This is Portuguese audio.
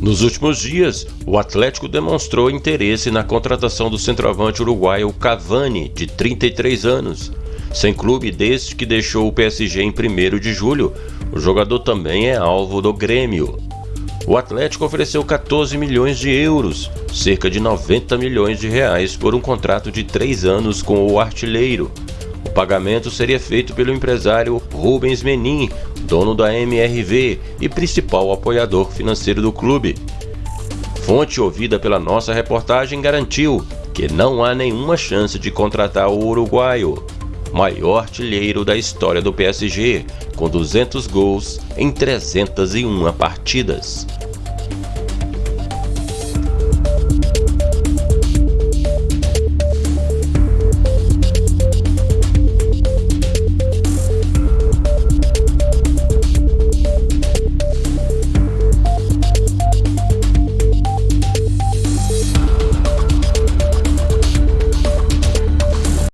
Nos últimos dias, o Atlético demonstrou interesse na contratação do centroavante uruguaio Cavani, de 33 anos. Sem clube desde que deixou o PSG em 1 de julho, o jogador também é alvo do Grêmio. O Atlético ofereceu 14 milhões de euros, cerca de 90 milhões de reais, por um contrato de três anos com o artilheiro. O pagamento seria feito pelo empresário Rubens Menin, dono da MRV e principal apoiador financeiro do clube. Fonte ouvida pela nossa reportagem garantiu que não há nenhuma chance de contratar o uruguaio, maior artilheiro da história do PSG, com 200 gols em 301 partidas.